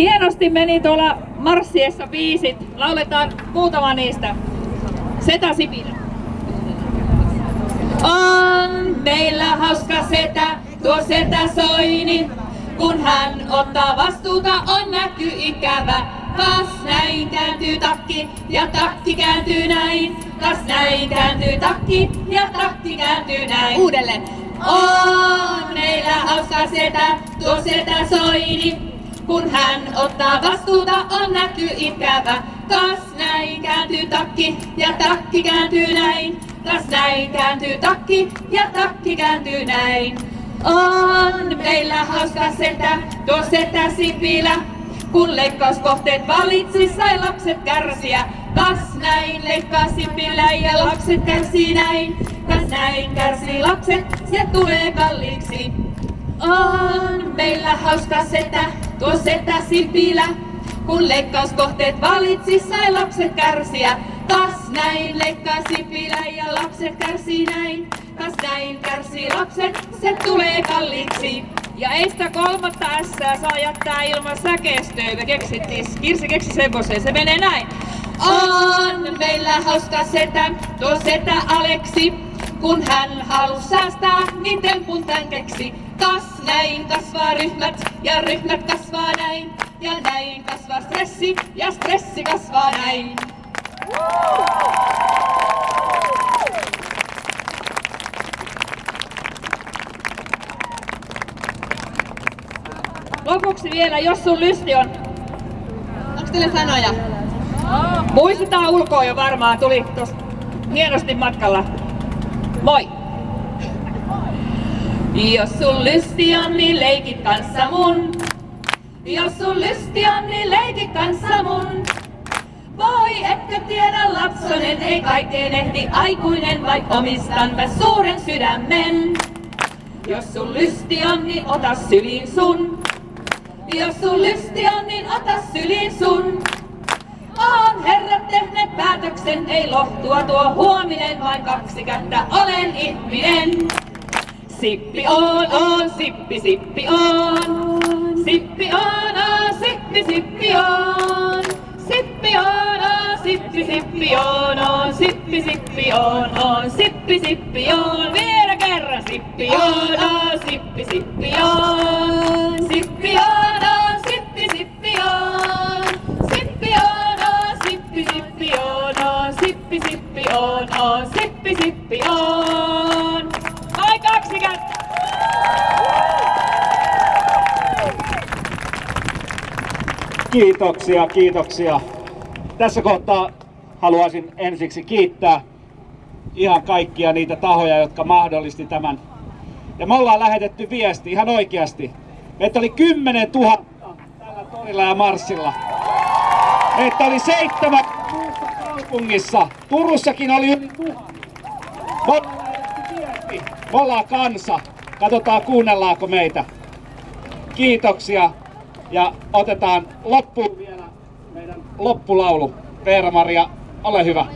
Hienosti meni tuolla marssiessa biisit. Lauletaan muutama niistä. Seta Sipilä. On meillä hauska setä, tuo setä Soini. Kun hän ottaa vastuuta, on näky ikävä. Kas näin kääntyy takki ja takki kääntyy näin. Kas näin kääntyy takki ja takki kääntyy näin. Uudelleen. On meillä hauska setä, tuo setä Soini. Kun hän ottaa vastuuta, on näky ikävä. Kas näin kääntyy takki ja takki kääntyy näin. Kas näin kääntyy takki ja takki kääntyy näin. On meillä hauska setä, tuo setä Sipilä. Kun leikkauskohteet valitsi, sai lapset kärsiä. Kas näin leikkaa Sipilä ja lapset kärsii näin. Kas näin kärsii lapset, se tulee kalliiksi. On meillä hauska setä, tuo setä Sipilä. Kun leikkauskohteet valitsi, sai lapset kärsiä. Kas näin leikkaa Sipilä ja lapset kärsii näin. Kas näin kärsii lapset, se tulee kalliiksi. Ja ei sitä kolmatta S saa jättää ilman säkeistöä. Me keksittiin, Kirsi keksi semmoisen, se menee näin. On meillä hauska setä, tuo setä Aleksi. Kun hän halus säästää, niin tempun tän keksi. Kas näin kasvaa ryhmät ja ryhmät kasvaa näin. Ja näin kasvaa stressi ja stressi kasvaa näin. Lopuksi vielä, jos sun lysti on... Onko teillä sanoja? Muistetaan ulkoa jo varmaan, tuli tossa hienosti matkalla. Moi! Jos sun lysti on, niin leikit kanssa mun. Jos sun lysti on, niin leikit kanssa mun. Voi, etkö tiedä lapsonen, ei kaikkeen ehdi aikuinen, vaik omistan mä suuren sydämen. Jos sun lysti on, niin ota syliin sun. Jos sun lysti on, niin ota syliin sun. On herrat tehneet päätöksen, ei lohtua tuo huominen, vain kaksi kättä olen ihminen. Sippi on, on, sippi, sippi on. Sippi on, on, sippi, sippi on. Sippi on, on, sippi, sippi on, on. Sippi, sippi on, on. Sippi, sippi on. Vielä kerran. Sippi on, on, sippi, sippi on. Sippi on, on, sippi, sippi on. Sippi on, on, sippi, sippi on, on. Sippi, sippi on, on. Sippi, sippi on. Kaksi kättä. Kiitoksia, kiitoksia. Tässä kohtaa haluaisin ensiksi kiittää ihan kaikkia niitä tahoja, jotka mahdollisti tämän. Ja me ollaan lähetetty viesti ihan oikeasti. Meitä oli 10 000 tällä torilla ja marssilla. Meitä oli seitsemän kaupungissa. Turussakin oli yli tuhat. Me ollaan lähetetty viesti. Me ollaan kansa. Katsotaan kuunnellaanko meitä. Kiitoksia. Ja otetaan loppuun vielä meidän loppulaulu. Veera-Maria, ole hyvä.